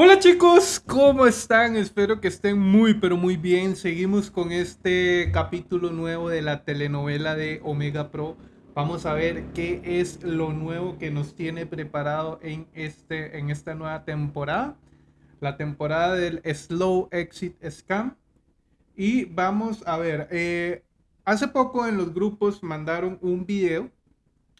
Hola chicos, ¿cómo están? Espero que estén muy pero muy bien. Seguimos con este capítulo nuevo de la telenovela de Omega Pro. Vamos a ver qué es lo nuevo que nos tiene preparado en, este, en esta nueva temporada. La temporada del Slow Exit Scam. Y vamos a ver, eh, hace poco en los grupos mandaron un video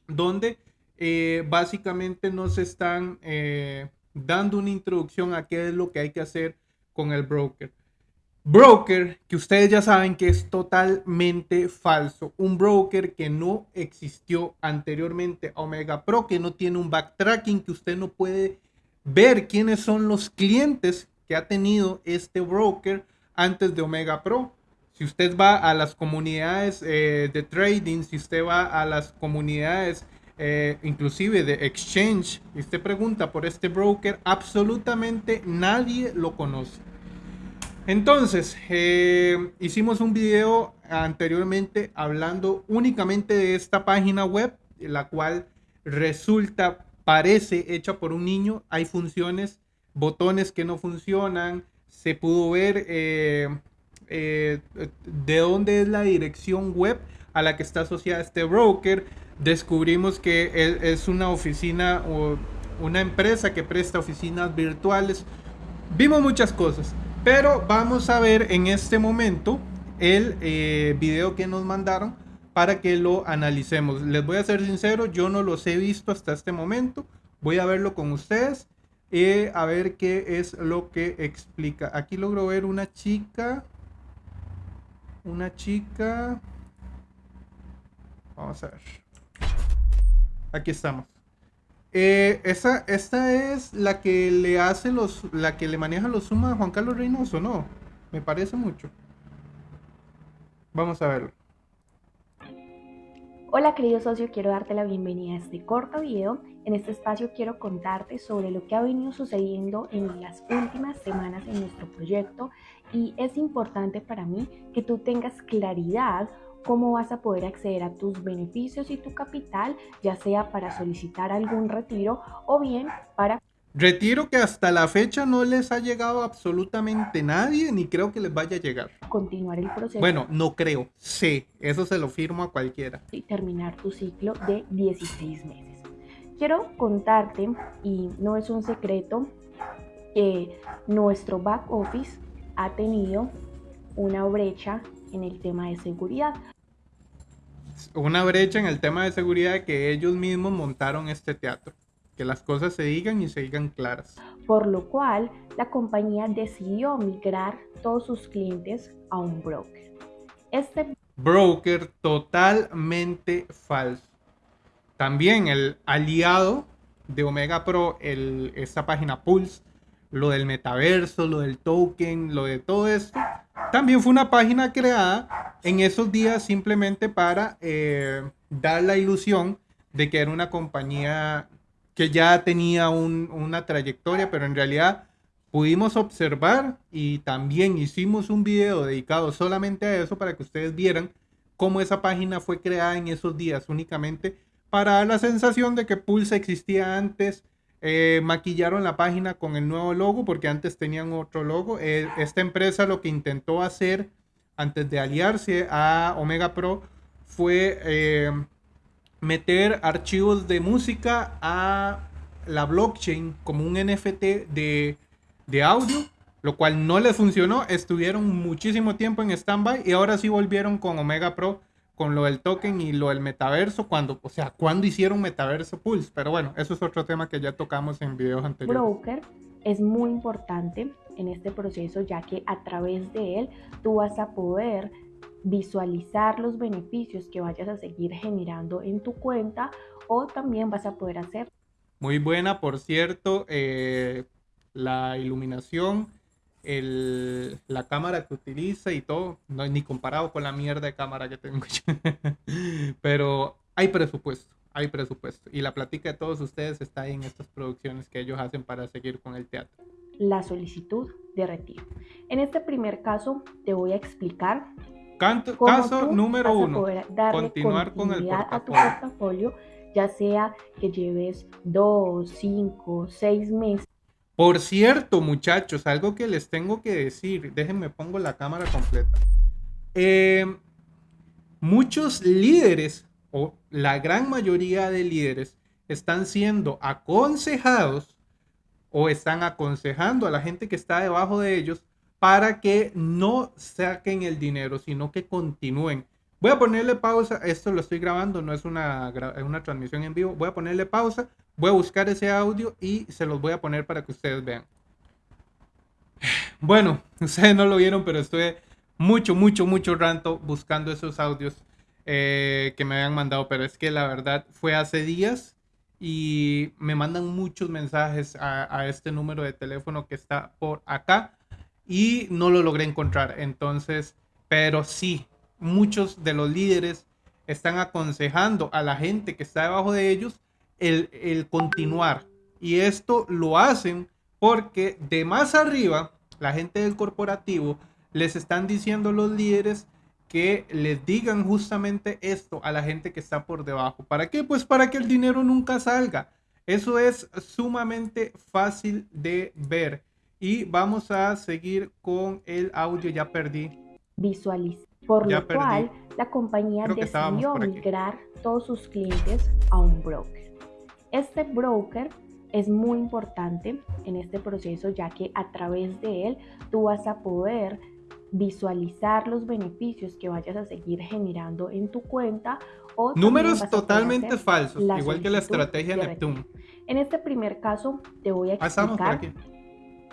donde eh, básicamente nos están... Eh, dando una introducción a qué es lo que hay que hacer con el broker. Broker, que ustedes ya saben que es totalmente falso. Un broker que no existió anteriormente a Omega Pro, que no tiene un backtracking, que usted no puede ver quiénes son los clientes que ha tenido este broker antes de Omega Pro. Si usted va a las comunidades eh, de trading, si usted va a las comunidades eh, inclusive de exchange, y usted pregunta por este broker, absolutamente nadie lo conoce. Entonces, eh, hicimos un video anteriormente hablando únicamente de esta página web, la cual resulta, parece hecha por un niño. Hay funciones, botones que no funcionan. Se pudo ver eh, de dónde es la dirección web a la que está asociada este broker descubrimos que es una oficina o una empresa que presta oficinas virtuales. Vimos muchas cosas, pero vamos a ver en este momento el eh, video que nos mandaron para que lo analicemos. Les voy a ser sincero, yo no los he visto hasta este momento. Voy a verlo con ustedes y a ver qué es lo que explica. Aquí logro ver una chica. Una chica. Vamos a ver. Aquí estamos. Eh, esa, esta es la que le hace los, la que le maneja los sumas a Juan Carlos Reynoso, ¿no? Me parece mucho. Vamos a verlo. Hola querido socio, quiero darte la bienvenida a este corto video. En este espacio quiero contarte sobre lo que ha venido sucediendo en las últimas semanas en nuestro proyecto y es importante para mí que tú tengas claridad cómo vas a poder acceder a tus beneficios y tu capital, ya sea para solicitar algún retiro o bien para... Retiro que hasta la fecha no les ha llegado absolutamente nadie, ni creo que les vaya a llegar. Continuar el proceso. Bueno, no creo, sí, eso se lo firmo a cualquiera. Y terminar tu ciclo de 16 meses. Quiero contarte, y no es un secreto, que nuestro back office ha tenido una brecha en el tema de seguridad. Una brecha en el tema de seguridad que ellos mismos montaron este teatro. Que las cosas se digan y se digan claras. Por lo cual, la compañía decidió migrar todos sus clientes a un broker. Este broker totalmente falso. También el aliado de Omega Pro, el, esta página Pulse, lo del metaverso, lo del token, lo de todo esto, también fue una página creada en esos días simplemente para eh, dar la ilusión de que era una compañía que ya tenía una trayectoria, pero en realidad pudimos observar y también hicimos un video dedicado solamente a eso para que ustedes vieran cómo esa página fue creada en esos días únicamente para dar la sensación de que Pulse existía antes, eh, maquillaron la página con el nuevo logo porque antes tenían otro logo. Eh, esta empresa lo que intentó hacer antes de aliarse a Omega Pro fue eh, meter archivos de música a la blockchain como un NFT de, de audio, lo cual no les funcionó. Estuvieron muchísimo tiempo en stand-by y ahora sí volvieron con Omega Pro con lo del token y lo del metaverso, cuando, o sea, cuando hicieron Metaverso Pulse, pero bueno, eso es otro tema que ya tocamos en videos anteriores. Broker es muy importante en este proceso, ya que a través de él tú vas a poder visualizar los beneficios que vayas a seguir generando en tu cuenta o también vas a poder hacer. Muy buena, por cierto, eh, la iluminación el, la cámara que utiliza y todo, no ni comparado con la mierda de cámara que tengo yo. Pero hay presupuesto, hay presupuesto. Y la plática de todos ustedes está ahí en estas producciones que ellos hacen para seguir con el teatro. La solicitud de retiro. En este primer caso te voy a explicar. Canto, caso número uno. Continuar con el portafolio. A tu portafolio, ya sea que lleves dos, cinco, seis meses Por cierto, muchachos, algo que les tengo que decir, déjenme pongo la cámara completa. Eh, muchos líderes, o la gran mayoría de líderes, están siendo aconsejados o están aconsejando a la gente que está debajo de ellos para que no saquen el dinero, sino que continúen. Voy a ponerle pausa, esto lo estoy grabando, no es una, una transmisión en vivo, voy a ponerle pausa, voy a buscar ese audio y se los voy a poner para que ustedes vean. Bueno, ustedes no lo vieron, pero estoy mucho, mucho, mucho rato buscando esos audios eh, que me habían mandado, pero es que la verdad fue hace días y me mandan muchos mensajes a, este número de teléfono que está por acá y no lo logré encontrar. Entonces, pero sí, muchos de los líderes están aconsejando a la gente que está debajo de ellos el, el continuar. Y esto lo hacen porque de más arriba, la gente del corporativo les están diciendo los líderes que les digan justamente esto a la gente que está por debajo. ¿Para qué? Pues para que el dinero nunca salga. Eso es sumamente fácil de ver. Y vamos a seguir con el audio. Ya perdí. Visualiza. Por lo cual, la compañía decidió migrar todos sus clientes a un broker. Este broker es muy importante en este proceso ya que a través de él tú vas a poder visualizar los beneficios que vayas a seguir generando en tu cuenta o números totalmente falsos, igual que la estrategia de Neptune. En este primer caso te voy a explicar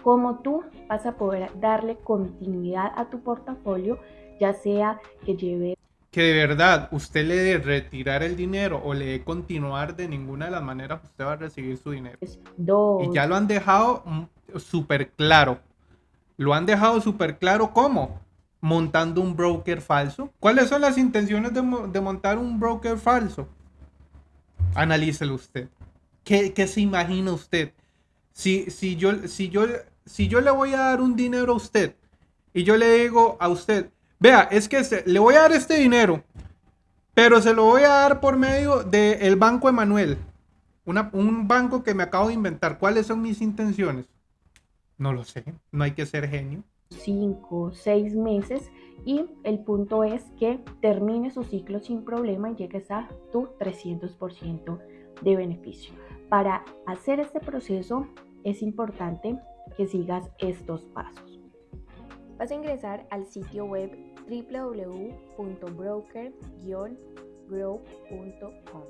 cómo tú vas a poder darle continuidad a tu portafolio, ya sea que lleve que de verdad usted le dé retirar el dinero o le dé continuar de ninguna de las maneras usted va a recibir su dinero. Y ya lo han dejado mm, súper claro. Lo han dejado súper claro cómo. Montando un broker falso. ¿Cuáles son las intenciones de, montar un broker falso? Analícelo usted. ¿Qué, se imagina usted? Si, si, yo, si, yo, si yo le voy a dar un dinero a usted y yo le digo a usted, vea, es que le voy a dar este dinero, pero se lo voy a dar por medio del Banco Emanuel. un banco que me acabo de inventar. ¿Cuáles son mis intenciones? No lo sé, no hay que ser genio. Cinco, seis meses y el punto es que termine su ciclo sin problema y llegues a tu 300% de beneficio. Para hacer este proceso es importante que sigas estos pasos. Vas a ingresar al sitio web www.broker-grow.com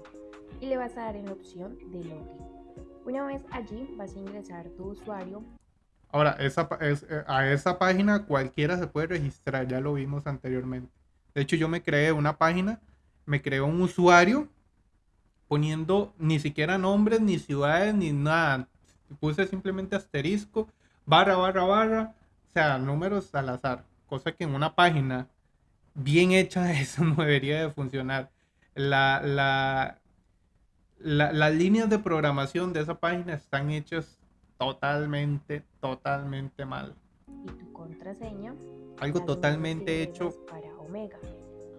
y le vas a dar en la opción de login. Una vez allí vas a ingresar tu usuario Ahora, eh, a esa página cualquiera se puede registrar, ya lo vimos anteriormente. De hecho, yo me creé una página, me creé un usuario poniendo ni siquiera nombres, ni ciudades, ni nada. Puse simplemente asterisco, barra, barra, barra, sea, números al azar. Cosa que en una página bien hecha eso no debería de funcionar. La, la, las líneas de programación de esa página están hechas totalmente, totalmente mal. Y tu contraseña. Algo totalmente hecho para Omega.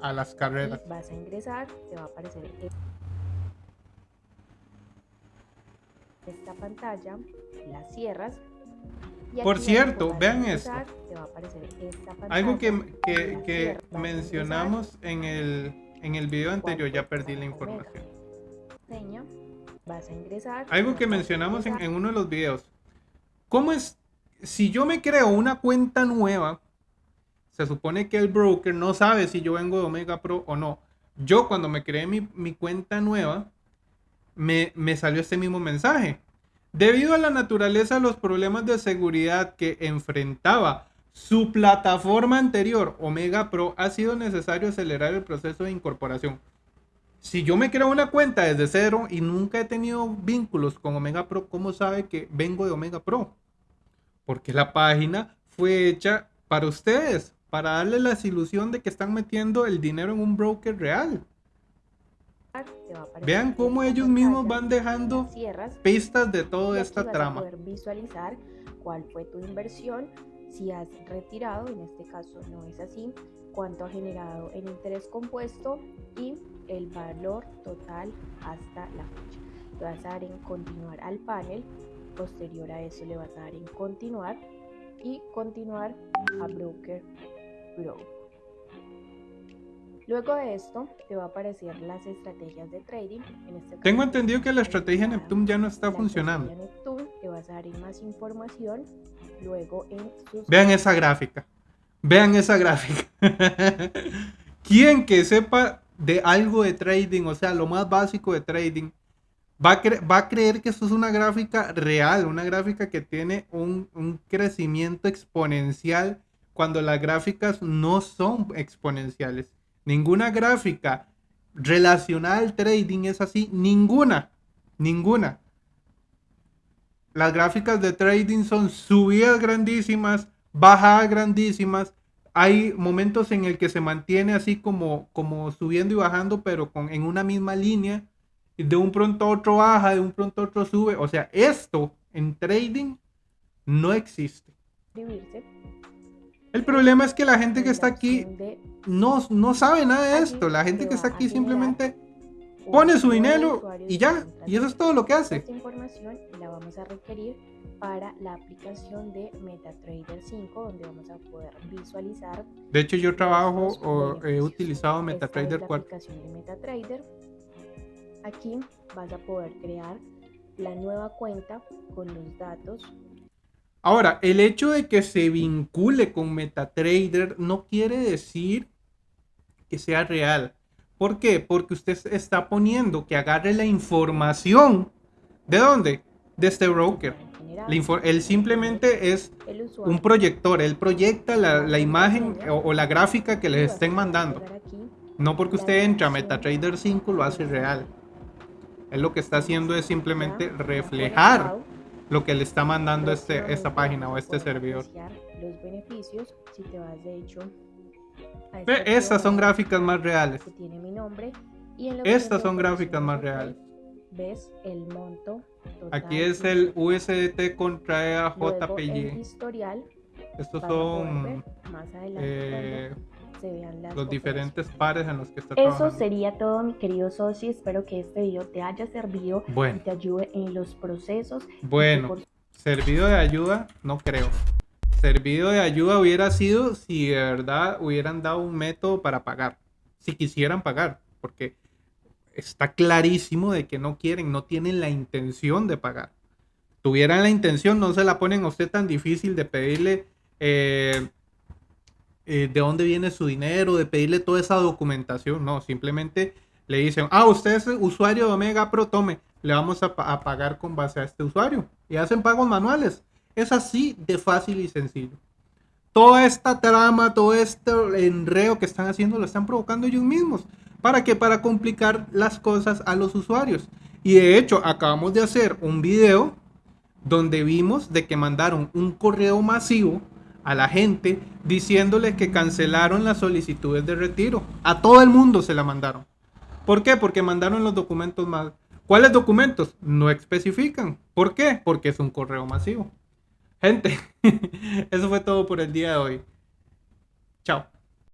A las carreras. vas a ingresar, te va a aparecer esta pantalla, la cierras. Por cierto, vean esto. Algo que, que, que mencionamos en el, en el video anterior, ya perdí la información. Vas a ingresar. Algo que mencionamos en, en, uno de los videos. ¿Cómo es? Si yo me creo una cuenta nueva, se supone que el broker no sabe si yo vengo de Omega Pro o no. Yo cuando me creé mi, mi cuenta nueva, me, me salió este mismo mensaje. Debido a la naturaleza de los problemas de seguridad que enfrentaba su plataforma anterior, Omega Pro, ha sido necesario acelerar el proceso de incorporación si yo me creo una cuenta desde cero y nunca he tenido vínculos con Omega Pro, ¿cómo sabe que vengo de Omega Pro? Porque la página fue hecha para ustedes, para darle la ilusión de que están metiendo el dinero en un broker real. Vean cómo ellos mismos van dejando pistas de toda esta trama. poder visualizar cuál fue tu inversión, si has retirado, en este caso no es así, cuánto ha generado en interés compuesto y el valor total hasta la fecha. Te vas a dar en continuar al panel posterior a eso le vas a dar en continuar y continuar a Broker Grow. Luego de esto te va a aparecer las estrategias de trading. Este Tengo entendido que la estrategia Neptune ya no está funcionando. Neptune te vas a dar más información luego en Vean esa gráfica. Vean esa gráfica. Quien que sepa de algo de trading, o sea, lo más básico de trading, va a, va a creer que esto es una gráfica real, una gráfica que tiene un, un crecimiento exponencial cuando las gráficas no son exponenciales. Ninguna gráfica relacionada al trading es así, ninguna, ninguna. Las gráficas de trading son subidas grandísimas, bajadas grandísimas. Hay momentos en el que se mantiene así como, como subiendo y bajando, pero con, en una misma línea. De un pronto a otro baja, de un pronto a otro sube. O sea, esto en trading no existe. El problema es que la gente que está aquí no, no sabe nada de esto. La gente que está aquí simplemente pone su dinero y ya, y eso es todo lo que hace. Esta información la vamos a requerir para la aplicación de MetaTrader 5, donde vamos a poder visualizar. De hecho, yo trabajo o he utilizado MetaTrader 4. aplicación de MetaTrader. Aquí vas a poder crear la nueva cuenta con los datos. Ahora, el hecho de que se vincule con MetaTrader no quiere decir que sea real. ¿Por qué? Porque usted está poniendo que agarre la información. ¿De dónde? De este broker. él simplemente es un proyector. Él proyecta la, imagen o, la gráfica que les estén mandando. No porque usted entra a MetaTrader 5 lo hace real. Él lo que está haciendo es simplemente reflejar lo que le está mandando este, esta página o este servidor. Los beneficios, si te vas de hecho estas son gráficas más reales. Estas son gráficas más reales. Ves el monto. Aquí es el USDT contra JPY. Estos son eh, los diferentes pares en los que está Eso sería todo, mi querido socio. Espero que este video te haya servido y te ayude en los procesos. Bueno, servido de ayuda, no creo servido de ayuda hubiera sido si de verdad hubieran dado un método para pagar, si quisieran pagar, porque está clarísimo de que no quieren, no tienen la intención de pagar. Tuvieran la intención, no se la ponen a usted tan difícil de pedirle eh, eh, de dónde viene su dinero, de pedirle toda esa documentación, no, simplemente le dicen, ah, usted es usuario de Omega Pro, tome, le vamos a, a pagar con base a este usuario. Y hacen pagos manuales. Es así de fácil y sencillo. Toda esta trama, todo este enreo que están haciendo lo están provocando ellos mismos. ¿Para qué? Para complicar las cosas a los usuarios. Y de hecho, acabamos de hacer un video donde vimos de que mandaron un correo masivo a la gente diciéndole que cancelaron las solicitudes de retiro. A todo el mundo se la mandaron. ¿Por qué? Porque mandaron los documentos mal. ¿Cuáles documentos? No especifican. ¿Por qué? Porque es un correo masivo. Gente, eso fue todo por el día de hoy. Chao.